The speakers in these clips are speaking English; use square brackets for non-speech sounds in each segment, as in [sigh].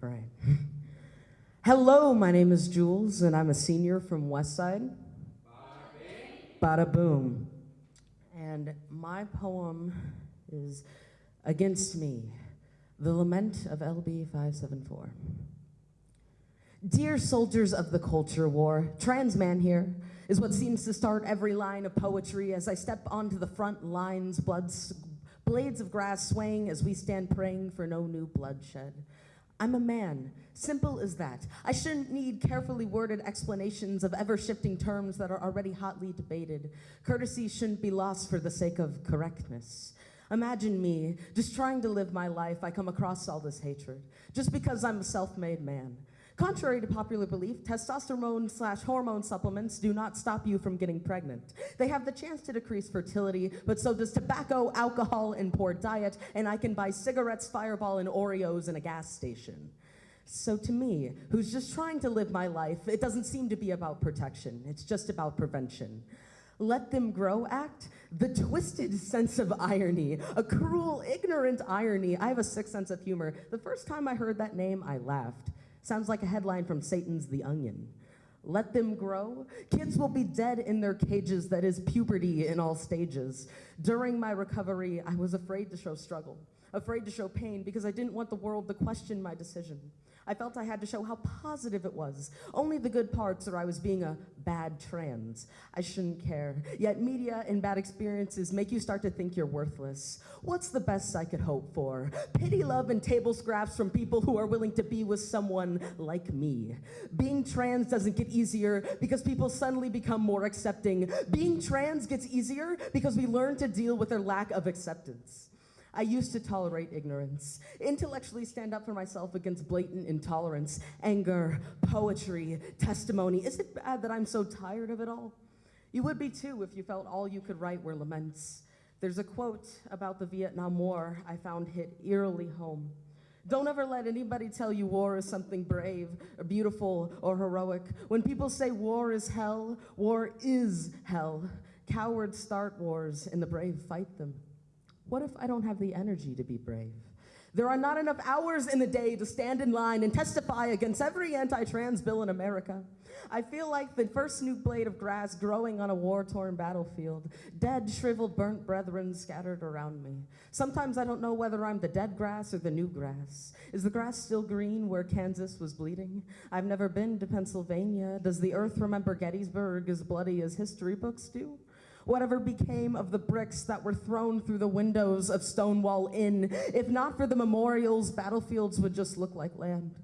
Right. Hello, my name is Jules, and I'm a senior from Westside. Bada boom. And my poem is Against Me, the Lament of LB 574. Dear soldiers of the culture war, trans man here is what seems to start every line of poetry as I step onto the front lines, blood, blades of grass swaying as we stand praying for no new bloodshed. I'm a man. Simple as that. I shouldn't need carefully worded explanations of ever shifting terms that are already hotly debated. Courtesy shouldn't be lost for the sake of correctness. Imagine me just trying to live my life. I come across all this hatred just because I'm a self made man. Contrary to popular belief, testosterone slash hormone supplements do not stop you from getting pregnant. They have the chance to decrease fertility, but so does tobacco, alcohol, and poor diet, and I can buy cigarettes, Fireball, and Oreos in a gas station. So to me, who's just trying to live my life, it doesn't seem to be about protection. It's just about prevention. Let them grow act, the twisted [laughs] sense of irony, a cruel, ignorant irony. I have a sick sense of humor. The first time I heard that name, I laughed. Sounds like a headline from Satan's The Onion. Let them grow. Kids will be dead in their cages, that is puberty in all stages. During my recovery, I was afraid to show struggle, afraid to show pain because I didn't want the world to question my decision. I felt I had to show how positive it was. Only the good parts or I was being a bad trans. I shouldn't care. Yet media and bad experiences make you start to think you're worthless. What's the best I could hope for? Pity, love, and table scraps from people who are willing to be with someone like me. Being trans doesn't get easier because people suddenly become more accepting. Being trans gets easier because we learn to deal with their lack of acceptance. I used to tolerate ignorance, intellectually stand up for myself against blatant intolerance, anger, poetry, testimony. Is it bad that I'm so tired of it all? You would be too if you felt all you could write were laments. There's a quote about the Vietnam War I found hit eerily home. Don't ever let anybody tell you war is something brave or beautiful or heroic. When people say war is hell, war is hell. Cowards start wars and the brave fight them. What if I don't have the energy to be brave? There are not enough hours in the day to stand in line and testify against every anti trans bill in America. I feel like the first new blade of grass growing on a war torn battlefield, dead, shriveled, burnt brethren scattered around me. Sometimes I don't know whether I'm the dead grass or the new grass. Is the grass still green where Kansas was bleeding? I've never been to Pennsylvania. Does the earth remember Gettysburg as bloody as history books do? Whatever became of the bricks that were thrown through the windows of Stonewall Inn? If not for the memorials, battlefields would just look like land.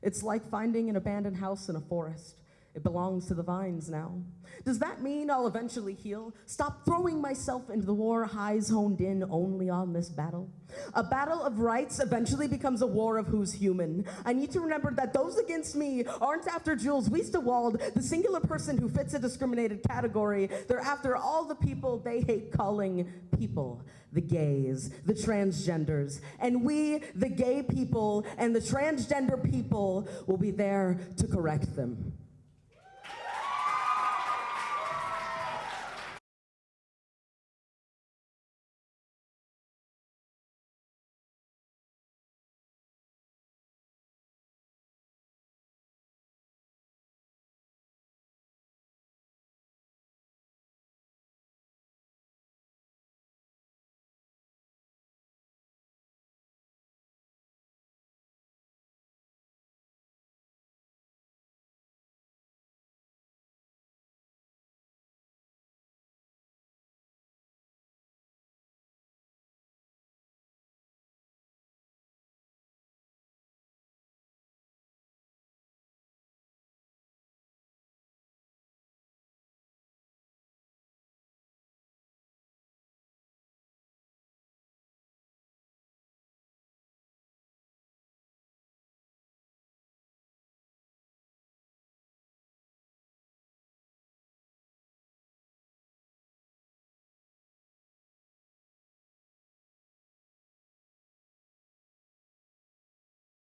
It's like finding an abandoned house in a forest. It belongs to the vines now. Does that mean I'll eventually heal? Stop throwing myself into the war, highs honed in only on this battle? A battle of rights eventually becomes a war of who's human. I need to remember that those against me aren't after Jules Wiestewald, the singular person who fits a discriminated category. They're after all the people they hate calling people the gays, the transgenders. And we, the gay people and the transgender people, will be there to correct them.